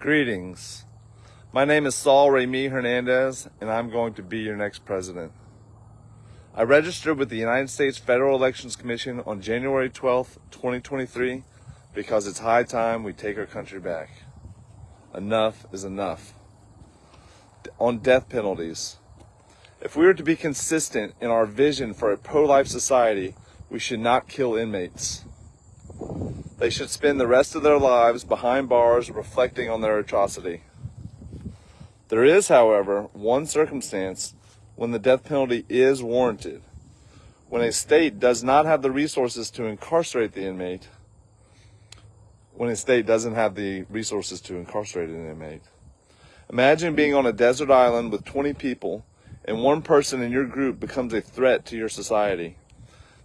Greetings. My name is Saul Remy Hernandez, and I'm going to be your next president. I registered with the United States Federal Elections Commission on January 12, 2023, because it's high time we take our country back. Enough is enough. On death penalties. If we are to be consistent in our vision for a pro-life society, we should not kill inmates. They should spend the rest of their lives behind bars reflecting on their atrocity. There is, however, one circumstance when the death penalty is warranted. When a state does not have the resources to incarcerate the inmate, when a state doesn't have the resources to incarcerate an inmate. Imagine being on a desert island with 20 people and one person in your group becomes a threat to your society.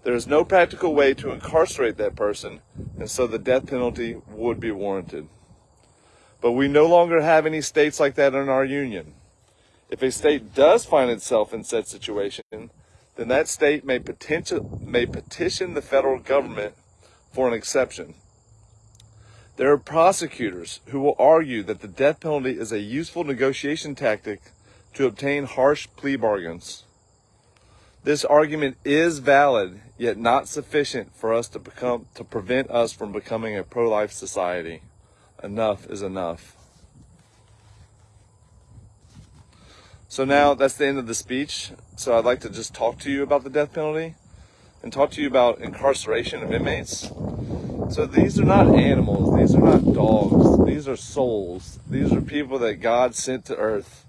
There is no practical way to incarcerate that person, and so the death penalty would be warranted. But we no longer have any states like that in our union. If a state does find itself in such situation, then that state may, petition, may petition the federal government for an exception. There are prosecutors who will argue that the death penalty is a useful negotiation tactic to obtain harsh plea bargains. This argument is valid, yet not sufficient for us to become to prevent us from becoming a pro-life society. Enough is enough. So now that's the end of the speech. So I'd like to just talk to you about the death penalty and talk to you about incarceration of inmates. So these are not animals, these are not dogs, these are souls. These are people that God sent to earth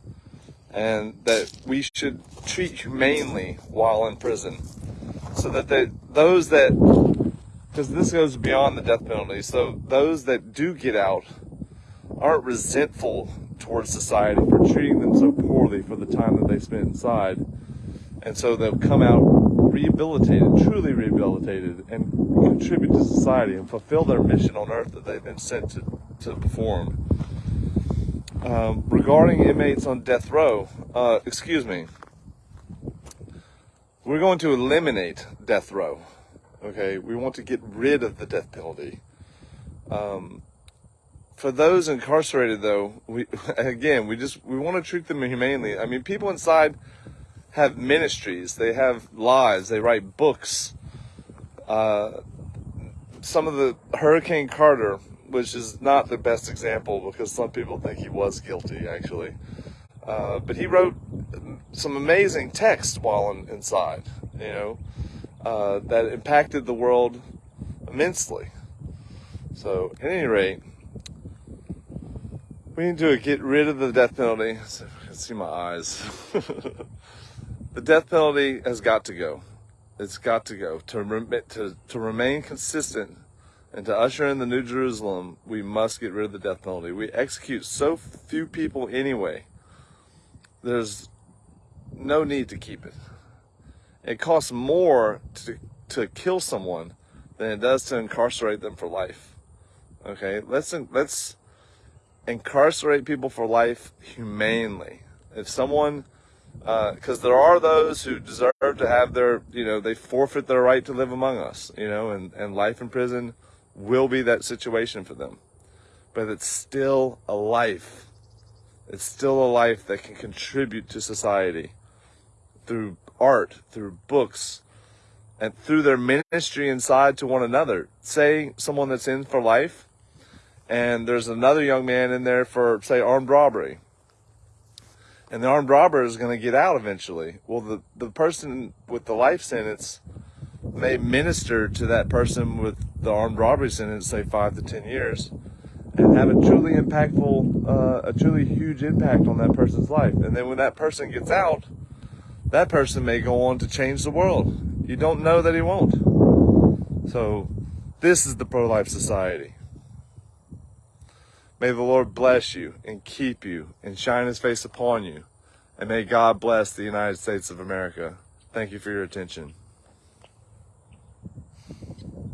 and that we should treat humanely while in prison. So that they, those that, because this goes beyond the death penalty, so those that do get out aren't resentful towards society for treating them so poorly for the time that they spent inside. And so they'll come out rehabilitated, truly rehabilitated, and contribute to society and fulfill their mission on earth that they've been sent to, to perform. Um, regarding inmates on death row, uh, excuse me, we're going to eliminate death row. Okay, we want to get rid of the death penalty. Um, for those incarcerated, though, we again we just we want to treat them humanely. I mean, people inside have ministries, they have lives, they write books. Uh, some of the Hurricane Carter which is not the best example because some people think he was guilty, actually. Uh, but he wrote some amazing text while in, inside, you know, uh, that impacted the world immensely. So, at any rate, we need to get rid of the death penalty. So I can see my eyes. the death penalty has got to go. It's got to go to, to, to remain consistent and to usher in the New Jerusalem, we must get rid of the death penalty. We execute so few people anyway. There's no need to keep it. It costs more to, to kill someone than it does to incarcerate them for life. Okay, let's let's incarcerate people for life humanely. If someone, because uh, there are those who deserve to have their, you know, they forfeit their right to live among us, you know, and, and life in prison will be that situation for them. But it's still a life. It's still a life that can contribute to society through art, through books, and through their ministry inside to one another. Say someone that's in for life, and there's another young man in there for, say, armed robbery. And the armed robber is going to get out eventually. Well, the, the person with the life sentence may minister to that person with the armed robbery sentence, say five to ten years, and have a truly impactful, uh, a truly huge impact on that person's life. And then when that person gets out, that person may go on to change the world. You don't know that he won't. So, this is the pro life society. May the Lord bless you and keep you and shine his face upon you. And may God bless the United States of America. Thank you for your attention.